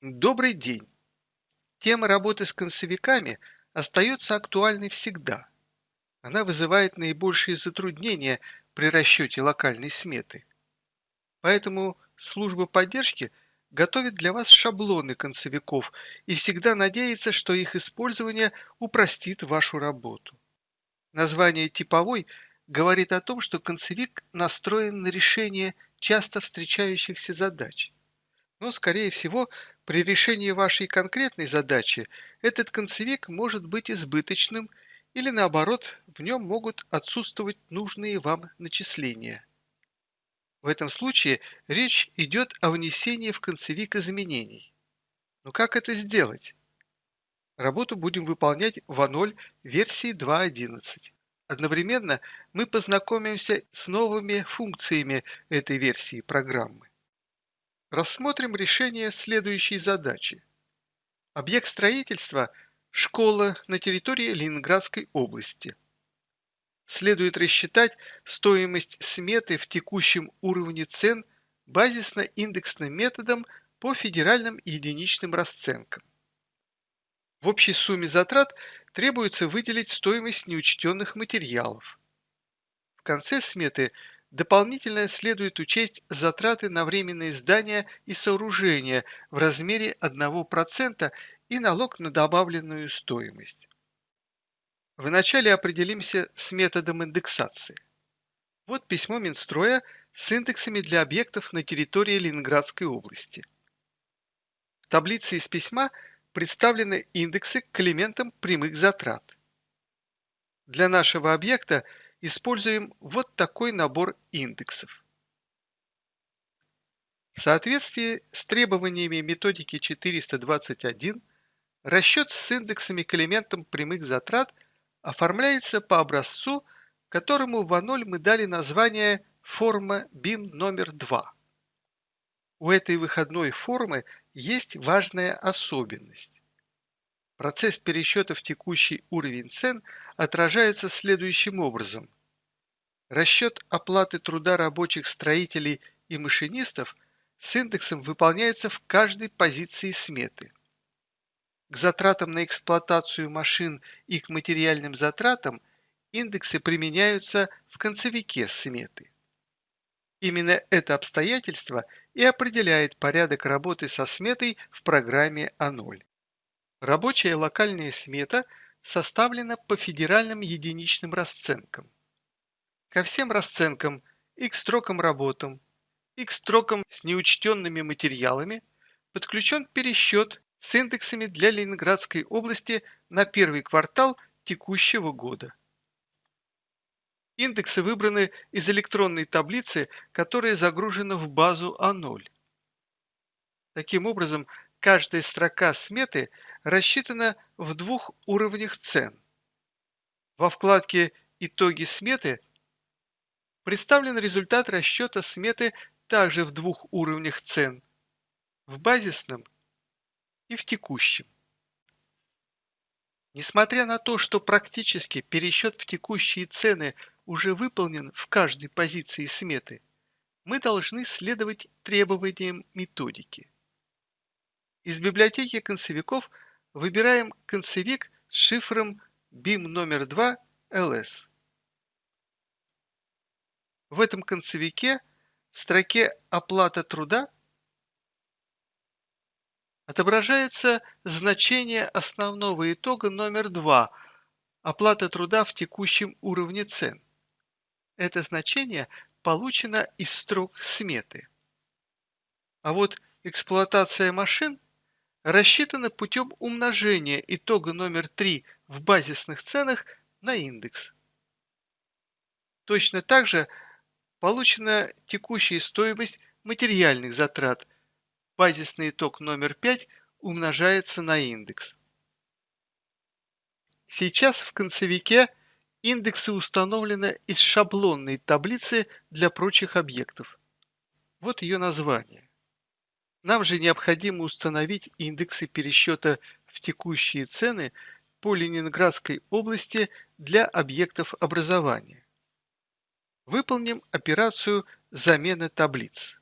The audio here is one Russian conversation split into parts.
Добрый день! Тема работы с концевиками остается актуальной всегда. Она вызывает наибольшие затруднения при расчете локальной сметы. Поэтому служба поддержки готовит для вас шаблоны концевиков и всегда надеется, что их использование упростит вашу работу. Название «типовой» говорит о том, что концевик настроен на решение часто встречающихся задач. Но, скорее всего, при решении вашей конкретной задачи этот концевик может быть избыточным или наоборот, в нем могут отсутствовать нужные вам начисления. В этом случае речь идет о внесении в концевик изменений. Но как это сделать? Работу будем выполнять в А0 версии 2.11. Одновременно мы познакомимся с новыми функциями этой версии программы. Рассмотрим решение следующей задачи. Объект строительства – школа на территории Ленинградской области. Следует рассчитать стоимость сметы в текущем уровне цен базисно-индексным методом по федеральным единичным расценкам. В общей сумме затрат требуется выделить стоимость неучтенных материалов. В конце сметы – Дополнительно следует учесть затраты на временные здания и сооружения в размере 1% и налог на добавленную стоимость. Вначале определимся с методом индексации. Вот письмо Минстроя с индексами для объектов на территории Ленинградской области. В таблице из письма представлены индексы к элементам прямых затрат. Для нашего объекта – используем вот такой набор индексов. В соответствии с требованиями методики 421 расчет с индексами к элементам прямых затрат оформляется по образцу, которому в А0 мы дали название форма BIM номер 2. У этой выходной формы есть важная особенность. Процесс пересчета в текущий уровень цен отражается следующим образом. Расчет оплаты труда рабочих строителей и машинистов с индексом выполняется в каждой позиции сметы. К затратам на эксплуатацию машин и к материальным затратам индексы применяются в концевике сметы. Именно это обстоятельство и определяет порядок работы со сметой в программе А0. Рабочая локальная смета составлена по федеральным единичным расценкам. Ко всем расценкам и к строкам работам, и к строкам с неучтенными материалами подключен пересчет с индексами для Ленинградской области на первый квартал текущего года. Индексы выбраны из электронной таблицы, которая загружена в базу А0. Таким образом, каждая строка сметы рассчитана в двух уровнях цен. Во вкладке «Итоги сметы» представлен результат расчета сметы также в двух уровнях цен – в базисном и в текущем. Несмотря на то, что практически пересчет в текущие цены уже выполнен в каждой позиции сметы, мы должны следовать требованиям методики. Из библиотеки концевиков выбираем концевик с шифром BIM номер 2 LS. В этом концевике в строке «Оплата труда» отображается значение основного итога номер 2 «Оплата труда в текущем уровне цен». Это значение получено из строк сметы. А вот эксплуатация машин – рассчитано путем умножения итога номер 3 в базисных ценах на индекс. Точно так же получена текущая стоимость материальных затрат. Базисный итог номер 5 умножается на индекс. Сейчас в концевике индексы установлены из шаблонной таблицы для прочих объектов. Вот ее название. Нам же необходимо установить индексы пересчета в текущие цены по Ленинградской области для объектов образования. Выполним операцию замена таблиц.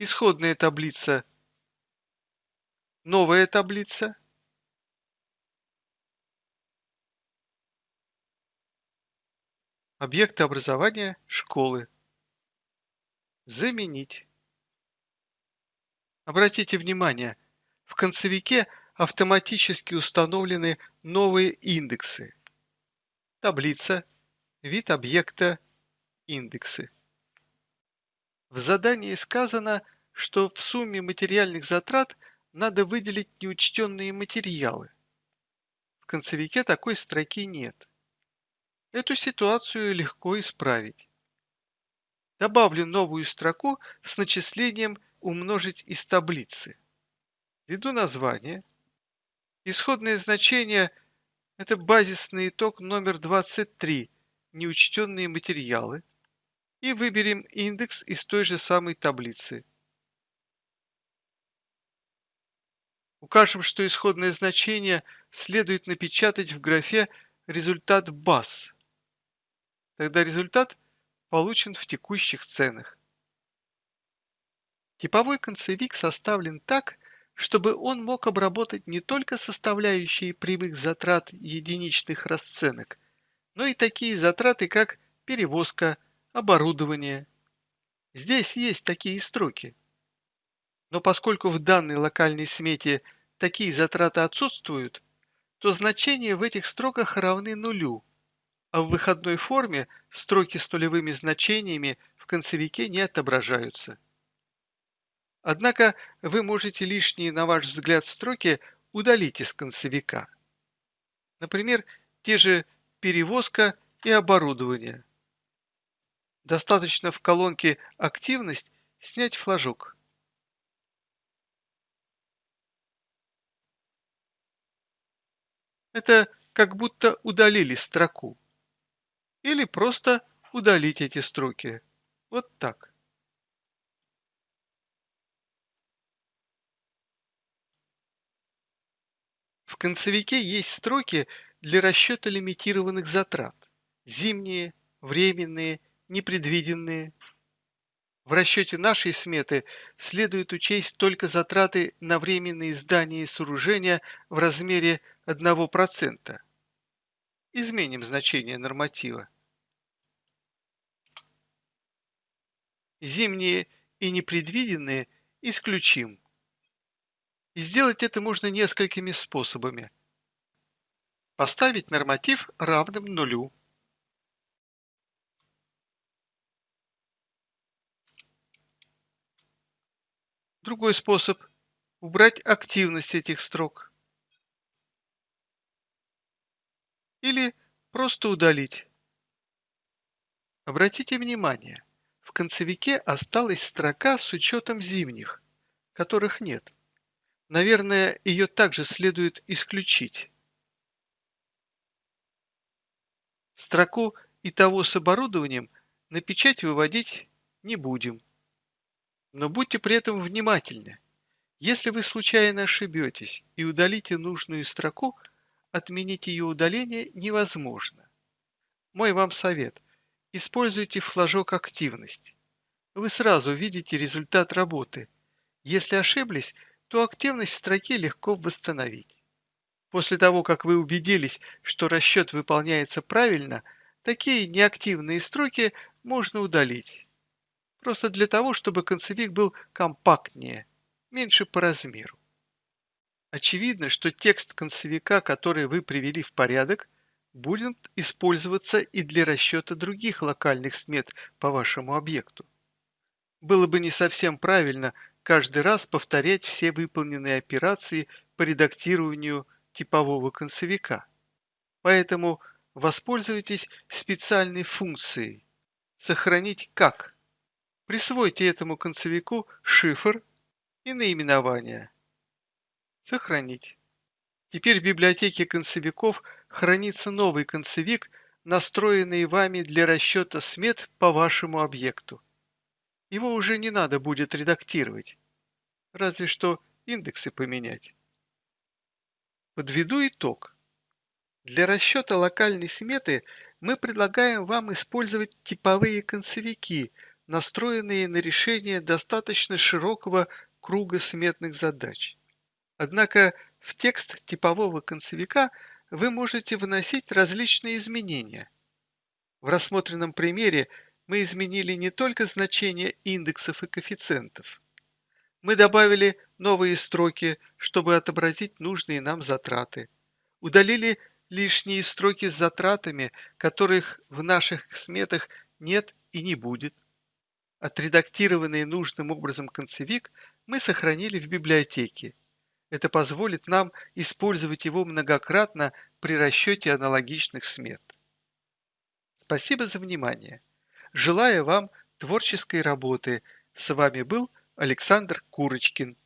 исходная таблица, новая таблица, объекты образования школы. Заменить. Обратите внимание, в концевике автоматически установлены новые индексы. Таблица, вид объекта, индексы. В задании сказано, что в сумме материальных затрат надо выделить неучтенные материалы. В концевике такой строки нет. Эту ситуацию легко исправить. Добавлю новую строку с начислением умножить из таблицы. Введу название. Исходное значение – это базисный итог номер 23, неучтенные материалы. И выберем индекс из той же самой таблицы. Укажем, что исходное значение следует напечатать в графе «Результат баз». Тогда результат получен в текущих ценах. Типовой концевик составлен так, чтобы он мог обработать не только составляющие прямых затрат единичных расценок, но и такие затраты, как перевозка, оборудование. Здесь есть такие строки. Но поскольку в данной локальной смете такие затраты отсутствуют, то значения в этих строках равны нулю, а в выходной форме строки с нулевыми значениями в концевике не отображаются. Однако вы можете лишние, на ваш взгляд, строки удалить из концевика. Например, те же перевозка и оборудование. Достаточно в колонке «Активность» снять флажок. Это как будто удалили строку. Или просто удалить эти строки. Вот так. В концевике есть строки для расчета лимитированных затрат. Зимние, временные, непредвиденные. В расчете нашей сметы следует учесть только затраты на временные здания и сооружения в размере 1%. Изменим значение норматива. Зимние и непредвиденные исключим. И сделать это можно несколькими способами. Поставить норматив равным нулю. Другой способ – убрать активность этих строк. Или просто удалить. Обратите внимание, в концевике осталась строка с учетом зимних, которых нет. Наверное, ее также следует исключить. Строку и того с оборудованием на печать выводить не будем. Но будьте при этом внимательны. Если вы случайно ошибетесь и удалите нужную строку, отменить ее удаление невозможно. Мой вам совет – используйте флажок «Активность». Вы сразу видите результат работы. Если ошиблись – то активность строки легко восстановить. После того, как вы убедились, что расчет выполняется правильно, такие неактивные строки можно удалить. Просто для того, чтобы концевик был компактнее, меньше по размеру. Очевидно, что текст концевика, который вы привели в порядок, будет использоваться и для расчета других локальных смет по вашему объекту. Было бы не совсем правильно каждый раз повторять все выполненные операции по редактированию типового концевика. Поэтому воспользуйтесь специальной функцией «Сохранить как». Присвойте этому концевику шифр и наименование. Сохранить. Теперь в библиотеке концевиков хранится новый концевик, настроенный вами для расчета смет по вашему объекту. Его уже не надо будет редактировать. Разве что индексы поменять. Подведу итог. Для расчета локальной сметы мы предлагаем вам использовать типовые концевики, настроенные на решение достаточно широкого круга сметных задач. Однако в текст типового концевика вы можете вносить различные изменения. В рассмотренном примере мы изменили не только значения индексов и коэффициентов. Мы добавили новые строки, чтобы отобразить нужные нам затраты. Удалили лишние строки с затратами, которых в наших сметах нет и не будет. Отредактированный нужным образом концевик мы сохранили в библиотеке. Это позволит нам использовать его многократно при расчете аналогичных смет. Спасибо за внимание. Желаю вам творческой работы. С вами был Александр Курочкин.